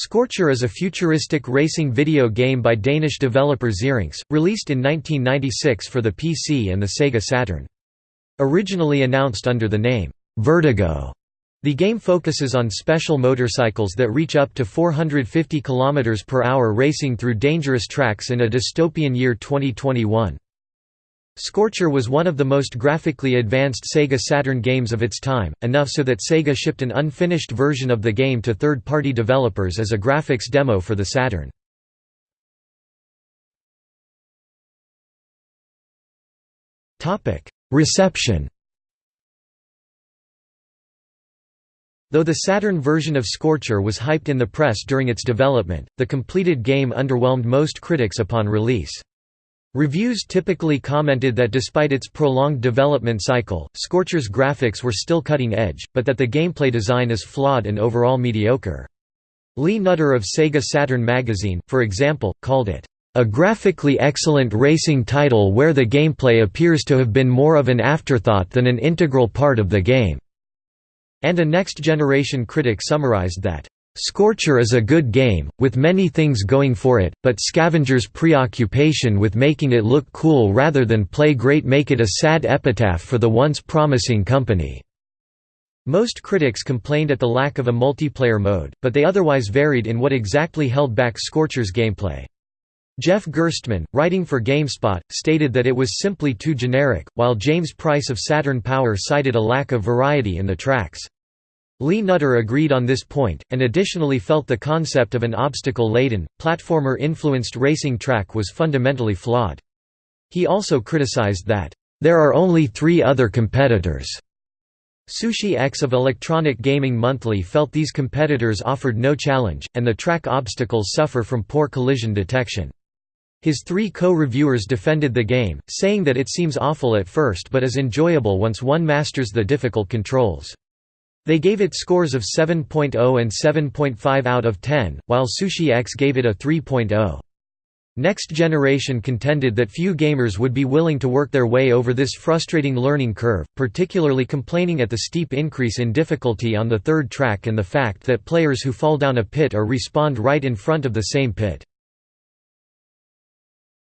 Scorcher is a futuristic racing video game by Danish developer Zyrinx, released in 1996 for the PC and the Sega Saturn. Originally announced under the name, Vertigo, the game focuses on special motorcycles that reach up to 450 km per hour racing through dangerous tracks in a dystopian year 2021. Scorcher was one of the most graphically advanced Sega Saturn games of its time, enough so that Sega shipped an unfinished version of the game to third-party developers as a graphics demo for the Saturn. Reception Though the Saturn version of Scorcher was hyped in the press during its development, the completed game underwhelmed most critics upon release. Reviews typically commented that despite its prolonged development cycle, Scorcher's graphics were still cutting edge, but that the gameplay design is flawed and overall mediocre. Lee Nutter of Sega Saturn magazine, for example, called it, "...a graphically excellent racing title where the gameplay appears to have been more of an afterthought than an integral part of the game." And a next-generation critic summarized that, Scorcher is a good game, with many things going for it, but Scavenger's preoccupation with making it look cool rather than play great make it a sad epitaph for the once promising company." Most critics complained at the lack of a multiplayer mode, but they otherwise varied in what exactly held back Scorcher's gameplay. Jeff Gerstmann, writing for GameSpot, stated that it was simply too generic, while James Price of Saturn Power cited a lack of variety in the tracks. Lee Nutter agreed on this point, and additionally felt the concept of an obstacle-laden, platformer-influenced racing track was fundamentally flawed. He also criticized that, "...there are only three other competitors." Sushi X of Electronic Gaming Monthly felt these competitors offered no challenge, and the track obstacles suffer from poor collision detection. His three co-reviewers defended the game, saying that it seems awful at first but is enjoyable once one masters the difficult controls. They gave it scores of 7.0 and 7.5 out of 10, while Sushi X gave it a 3.0. Next Generation contended that few gamers would be willing to work their way over this frustrating learning curve, particularly complaining at the steep increase in difficulty on the third track and the fact that players who fall down a pit or respawned right in front of the same pit.